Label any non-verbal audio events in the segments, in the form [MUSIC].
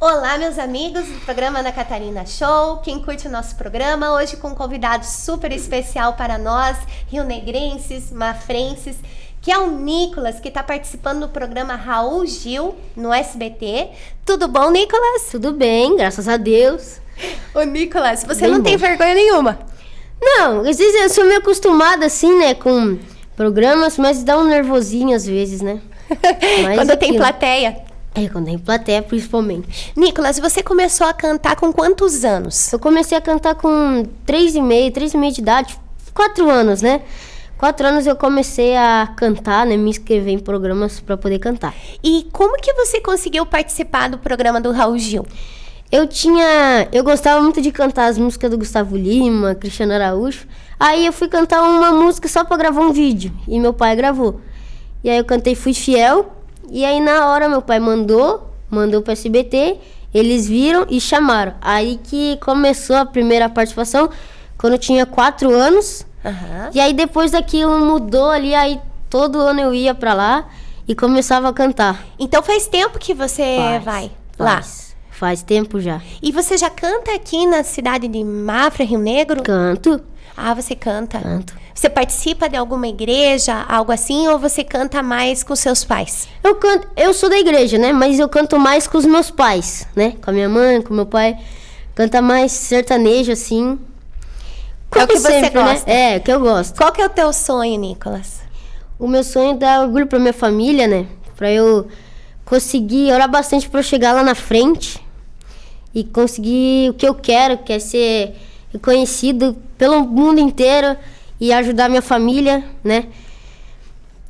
Olá, meus amigos do programa Ana Catarina Show. Quem curte o nosso programa, hoje com um convidado super especial para nós, rio-negrenses, mafrenses, que é o Nicolas, que está participando do programa Raul Gil no SBT. Tudo bom, Nicolas? Tudo bem, graças a Deus. Ô, Nicolas, você bem não bom. tem vergonha nenhuma? Não, às vezes eu sou meio acostumada assim, né, com programas, mas dá um nervosinho às vezes, né? [LAUGHS] Quando tem plateia. É, quando tem plateia, principalmente. Nicolas, você começou a cantar com quantos anos? Eu comecei a cantar com três e meio, três e meio de idade, quatro anos, né? Quatro anos eu comecei a cantar, né? Me inscrever em programas para poder cantar. E como que você conseguiu participar do programa do Raul Gil? Eu tinha. Eu gostava muito de cantar as músicas do Gustavo Lima, Cristiano Araújo. Aí eu fui cantar uma música só para gravar um vídeo. E meu pai gravou. E aí eu cantei Fui Fiel. E aí na hora meu pai mandou, mandou para SBT, eles viram e chamaram. Aí que começou a primeira participação, quando eu tinha quatro anos. Uhum. E aí depois daquilo mudou ali, aí todo ano eu ia para lá e começava a cantar. Então faz tempo que você faz, vai faz, lá? Faz tempo já. E você já canta aqui na cidade de Mafra, Rio Negro? Canto. Ah, você canta? Canto. Você participa de alguma igreja, algo assim, ou você canta mais com seus pais? Eu canto, eu sou da igreja, né? Mas eu canto mais com os meus pais, né? Com a minha mãe, com meu pai. Canta mais sertanejo, assim. Como é o que sempre, você né? gosta? Né? É, o que eu gosto. Qual que é o teu sonho, Nicolas? O meu sonho é dar orgulho pra minha família, né? Pra eu conseguir orar bastante pra eu chegar lá na frente e conseguir o que eu quero, que é ser reconhecido pelo mundo inteiro e ajudar minha família, né?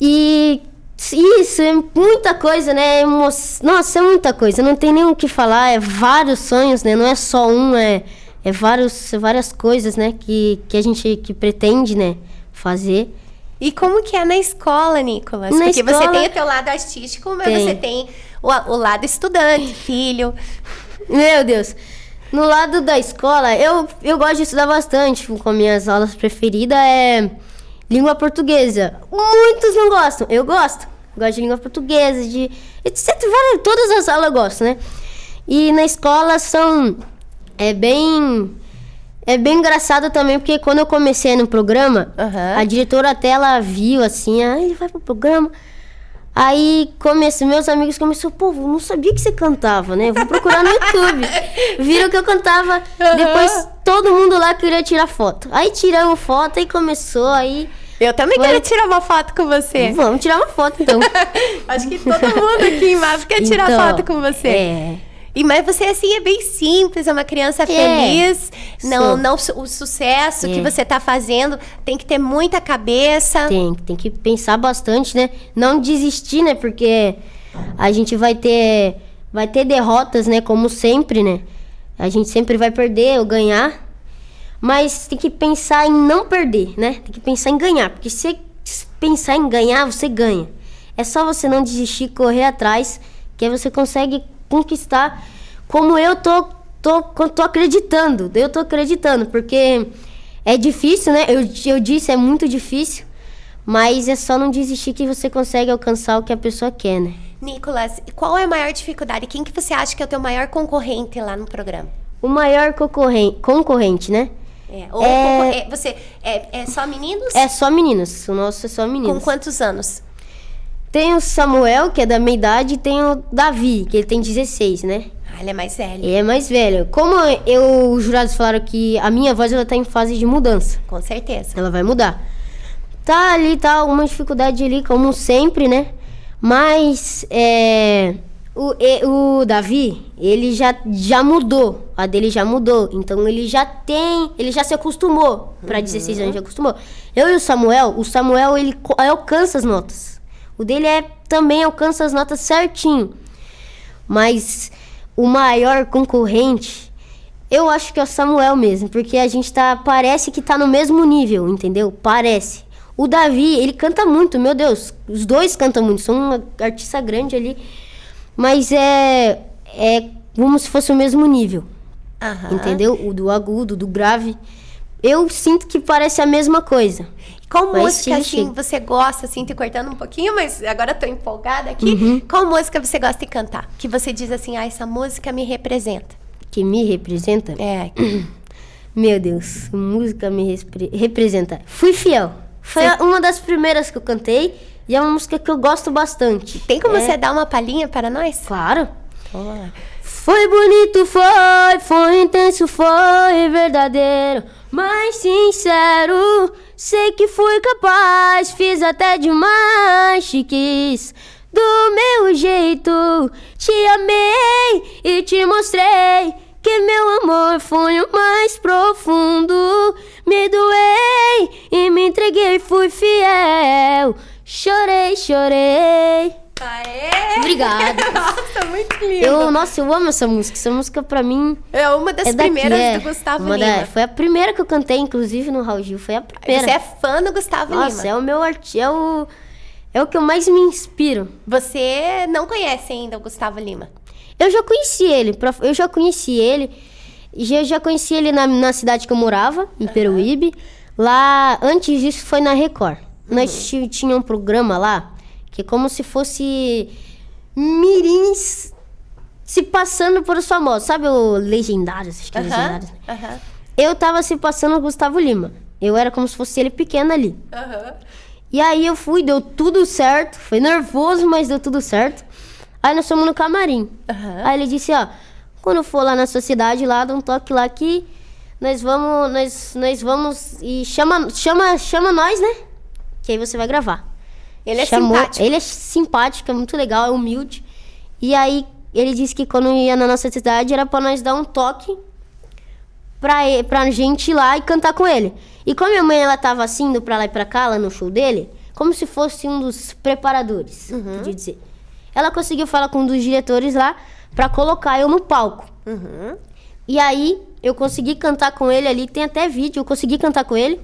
E isso é muita coisa, né? Emo... Nossa, é muita coisa. Não tem nem o que falar. É vários sonhos, né? Não é só um, é, é vários, várias coisas, né? Que, que a gente que pretende, né? Fazer. E como que é na escola, Nicolas? Na Porque escola, você tem o teu lado artístico, mas tem. você tem o, o lado estudante, filho. Meu Deus. No lado da escola, eu, eu gosto de estudar bastante. Com minhas aulas preferidas é língua portuguesa. Muitos não gostam, eu gosto. Gosto de língua portuguesa, de etc. Todas as aulas eu gosto, né? E na escola são. É bem. É bem engraçado também, porque quando eu comecei no programa, uhum. a diretora até ela viu assim, ah, ele vai pro programa. Aí comecei, meus amigos começaram, pô, não sabia que você cantava, né? Vou procurar no YouTube. [LAUGHS] Viram que eu cantava. Depois todo mundo lá queria tirar foto. Aí tiramos foto e começou aí. Eu também Foi... quero tirar uma foto com você. Vamos tirar uma foto então. [LAUGHS] Acho que todo mundo aqui em Mavs quer tirar então, foto com você. É. E mas você assim é bem simples, é uma criança é, feliz. Não, não o sucesso é. que você está fazendo tem que ter muita cabeça. Tem, tem que pensar bastante, né? Não desistir, né? Porque a gente vai ter vai ter derrotas, né, como sempre, né? A gente sempre vai perder ou ganhar. Mas tem que pensar em não perder, né? Tem que pensar em ganhar, porque se pensar em ganhar, você ganha. É só você não desistir, correr atrás, que aí você consegue conquistar como eu tô, tô, tô acreditando. Eu tô acreditando, porque é difícil, né? Eu, eu disse, é muito difícil. Mas é só não desistir que você consegue alcançar o que a pessoa quer, né? Nicolas, qual é a maior dificuldade? Quem que você acha que é o teu maior concorrente lá no programa? O maior concorrente, concorrente né? É, ou é... é você é, é só meninos? É só meninos. O nosso é só meninos. Com quantos anos? Tem o Samuel, que é da minha idade, e tem o Davi, que ele tem 16, né? Ah, ele é mais velho. Ele é mais velho. Como eu, os jurados falaram que a minha voz ela tá em fase de mudança. Com certeza. Ela vai mudar. Tá ali, tá alguma dificuldade ali, como sempre, né? Mas é, o, o Davi, ele já, já mudou. A dele já mudou. Então ele já tem. Ele já se acostumou. Para uhum. 16 anos já acostumou. Eu e o Samuel, o Samuel ele alcança as notas. O dele é também alcança as notas certinho. Mas o maior concorrente, eu acho que é o Samuel mesmo, porque a gente tá parece que tá no mesmo nível, entendeu? Parece. O Davi, ele canta muito, meu Deus, os dois cantam muito, são uma artista grande ali, mas é é como se fosse o mesmo nível. Entendeu? O do agudo, do grave. eu sinto que parece a mesma coisa. Qual Mas música, sim, assim, sim. você gosta, assim, te cortando um pouquinho, mas agora eu tô empolgada aqui. Uhum. Qual música você gosta de cantar? Que você diz assim, ah, essa música me representa. Que me representa. É. [CLEARS THROAT] Meu Deus, música me respre- representa. Fui fiel. Foi uma das primeiras que eu cantei e é uma música que eu gosto bastante. Tem como É, você dar uma palhinha para nós? Claro. Vamos lá. Foi bonito, foi, foi intenso, foi verdadeiro, mas sincero. Sei que fui capaz, fiz até demais, te quis. Do meu jeito, te amei e te mostrei que meu amor foi o mais profundo. Me doei e me entreguei, fui fiel. Chorei, chorei. Aê! Obrigada. [LAUGHS] Nossa, muito lindo. Eu, nossa, eu amo essa música. Essa música pra mim É uma das é daqui, primeiras é. do Gustavo Uma da- Lima. foi a primeira que eu cantei, inclusive, no Raul Gil. Foi a primeira. Você é fã do Gustavo Nossa, Lima. é o meu artista. É o, é o que eu mais me inspiro. Você não conhece ainda o Gustavo Lima. Eu já conheci ele. Eu já conheci ele. Já, já conheci ele na, na cidade que eu morava, em Peruíbe. Lá, antes disso, foi na Record. Nós ti- tinha um programa lá, que é como se fosse mirins se passando por os famosos. Sabe o Legendários? Acho que é Aham, Legendários. né? aham, Eu tava se passando o Gustavo Lima. Eu era como se fosse ele pequeno ali. aham. E aí eu fui, deu tudo certo. Foi nervoso, mas deu tudo certo. Aí nós fomos no camarim. Aí ele disse, ó, quando for lá na sua cidade, lá, dá um toque lá que nós vamos, nós, nós vamos e chama, chama, chama nós, né? Que aí você vai gravar. Ele é Chamou- simpático. Ele é simpático, é muito legal, é humilde. E aí ele disse que quando ia na nossa cidade era pra nós dar um toque pra, pra gente ir lá e cantar com ele. E como minha mãe ela tava assim, indo pra lá e pra cá, lá no show dele, como se fosse um dos preparadores, podia dizer. Ela conseguiu falar com um dos diretores lá pra colocar eu no palco. Uhum. E aí eu consegui cantar com ele ali, tem até vídeo, eu consegui cantar com ele.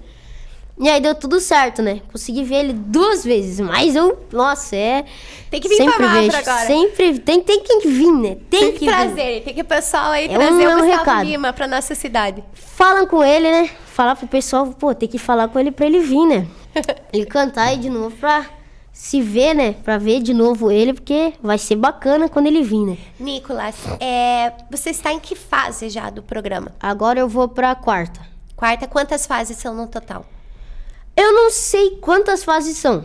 E aí deu tudo certo, né? Consegui ver ele duas vezes, mas eu, nossa, é. Tem que vir sempre pra vejo, agora. Sempre tem, tem que vir, né? Tem, Tem que que vir. trazer, tem que o pessoal aí É trazer um- o Gustavo recado. Lima pra nossa cidade. Falam com ele, né? Falar pro pessoal, pô, tem que falar com ele pra ele vir, né? [LAUGHS] Ele cantar aí de novo pra se ver, né? Pra ver de novo ele, porque vai ser bacana quando ele vir, né? Nicolas, é, você está em que fase já do programa? Agora eu vou pra quarta. Quarta, quantas fases são no total? Eu não sei quantas fases são,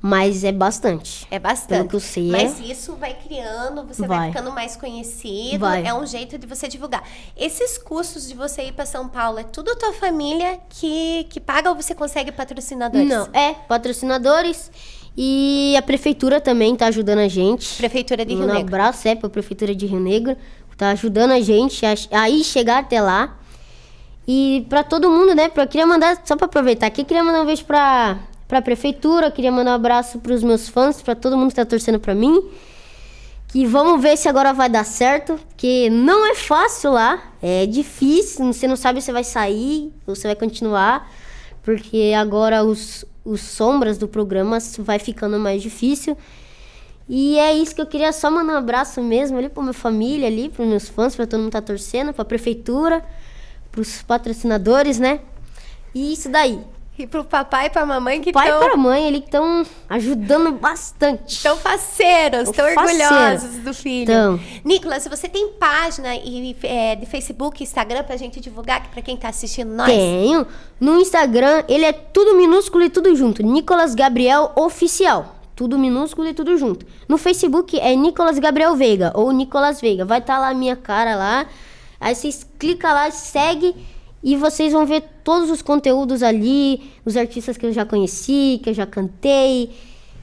mas é bastante. É bastante. Pelo que eu sei, Mas é. isso vai criando, você vai. Vai. ficando mais conhecido. Vai. É um jeito de você divulgar. Esses custos de você ir para São Paulo, é tudo tua família que, que paga ou você consegue patrocinadores? Não, é patrocinadores e a prefeitura também tá ajudando a gente. Prefeitura de Rio um Negro. abraço é pra prefeitura de Rio Negro, tá ajudando a gente a, a ir chegar até lá. E pra todo mundo, né? Eu queria mandar, só pra aproveitar aqui, queria mandar um beijo pra, pra prefeitura, queria mandar um abraço pros meus fãs, pra todo mundo que tá torcendo pra mim. Que vamos ver se agora vai dar certo, porque não é fácil lá, é difícil, você não sabe se vai sair ou se vai continuar, porque agora os, os sombras do programa vai ficando mais difícil. E é isso que eu queria só mandar um abraço mesmo ali pra minha família ali, pros meus fãs, pra todo mundo que tá torcendo, pra prefeitura, pros patrocinadores, né? E isso daí. E pro papai e pra mamãe que Pai e estão pra mãe que estão ajudando bastante. Estão faceiros, estão Tão orgulhosos do filho. Tão. Nicolas, você tem página e, é, de Facebook, Instagram pra gente divulgar aqui pra quem tá assistindo nós? Tenho. No Instagram, ele é tudo minúsculo e tudo junto. Nicolas Gabriel Oficial. Tudo minúsculo e tudo junto. No Facebook é Nicolas Gabriel Veiga ou Nicolas Veiga. Vai estar lá a minha cara lá. Aí vocês clicam lá, segue e vocês vão ver todos os conteúdos ali, os artistas que eu já conheci, que eu já cantei.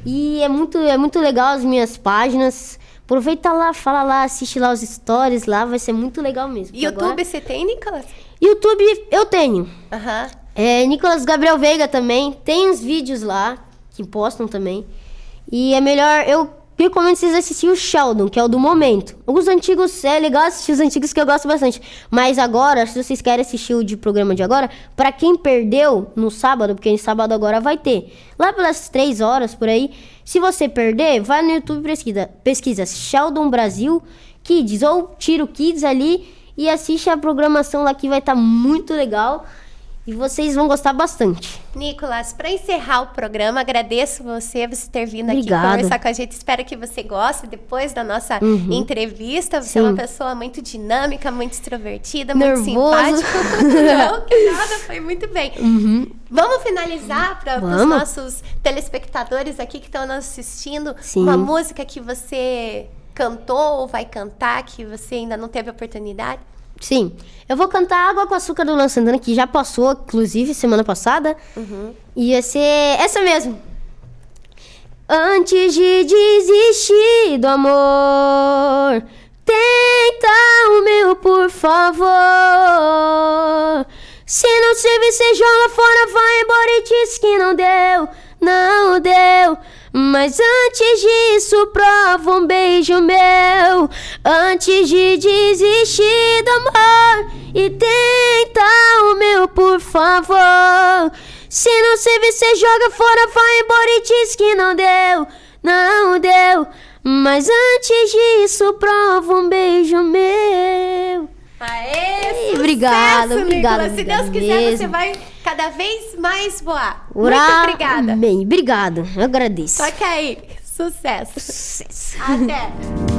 E é muito, é muito legal as minhas páginas. Aproveita lá, fala lá, assiste lá os stories lá, vai ser muito legal mesmo. YouTube agora- você tem, Nicolas? YouTube eu tenho. Aham. É, Nicolas Gabriel Veiga também. Tem uns vídeos lá que postam também. E é melhor. Eu recomendo vocês assistirem o Sheldon, que é o do momento. Os antigos, é legal assistir os antigos que eu gosto bastante. Mas agora, se vocês querem assistir o de programa de agora, pra quem perdeu no sábado, porque em sábado agora vai ter. Lá pelas três horas por aí. Se você perder, vai no YouTube pesquisa, pesquisa Sheldon Brasil Kids ou Tiro Kids ali e assiste a programação lá que vai estar muito legal. E vocês vão gostar bastante. Nicolas, para encerrar o programa, agradeço você, você ter vindo Obrigada. aqui conversar com a gente. Espero que você goste depois da nossa Uhum. entrevista. Você Sim. é uma pessoa muito dinâmica, muito extrovertida, muito Nervoso. simpática. [LAUGHS] Não, que nada, foi muito bem. Uhum. Vamos finalizar para os nossos telespectadores aqui que estão nos assistindo Sim. uma música que você cantou ou vai cantar que você ainda não teve oportunidade? Sim. Eu vou cantar Água com Açúcar do Luan Santana, que já passou, inclusive, semana passada. E ia ser essa mesmo. Antes de desistir do amor, tenta o meu, por favor. Se não servir, você joga fora, vai embora e diz Mas antes disso, prova um beijo meu. Antes de desistir do amor, e tenta o meu, por favor. Se não servir, você joga fora, vai embora e diz que não deu, não deu. Mas antes disso, prova um beijo meu. Aê, Ih, sucesso, obrigada, Nicolas. Se Deus quiser, você mesmo. vai cada vez mais voar. Ura- Muito obrigada. Bem, obrigado. Eu agradeço. Toque aí. Sucesso. Sucesso. Até.